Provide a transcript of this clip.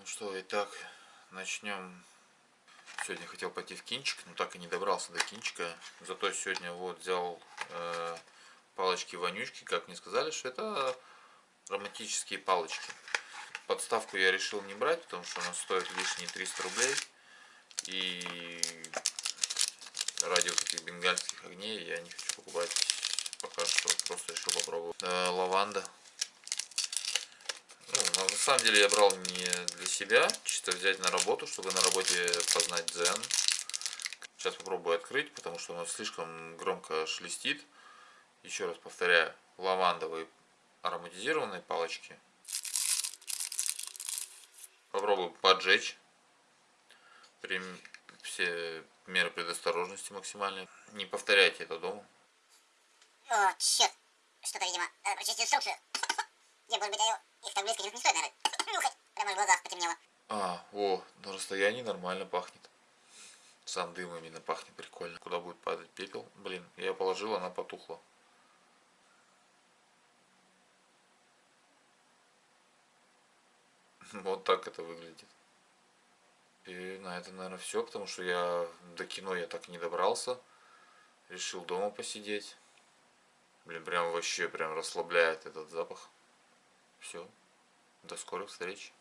Ну что, итак, начнем. Сегодня хотел пойти в кинчик, но так и не добрался до кинчика. Зато сегодня вот взял э, палочки-вонючки, как мне сказали, что это романтические палочки. Подставку я решил не брать, потому что она стоит лишние 300 рублей. И ради вот этих бенгальских огней я не хочу покупать пока что. Просто решил попробовать. Э, лаванда. Ну, на самом деле я брал не для себя, чисто взять на работу, чтобы на работе познать дзен. Сейчас попробую открыть, потому что оно слишком громко шелестит. Еще раз повторяю, лавандовые ароматизированные палочки. Попробую поджечь. При все меры предосторожности максимальные. Не повторяйте это дома. О, черт. Что-то, видимо, э, прочистил инструкцию. Не, может быть, их так близко не стоит, наверное, нюхать. Прямо в глазах потемнело. А, о, на расстоянии нормально пахнет. Сам дым именно пахнет прикольно. Куда будет падать пепел? Блин, я положил, она потухла. Вот так это выглядит. И на это, наверное, все, потому что я до кино я так не добрался. Решил дома посидеть. Блин, прям вообще прям расслабляет этот запах. Все. До скорых встреч.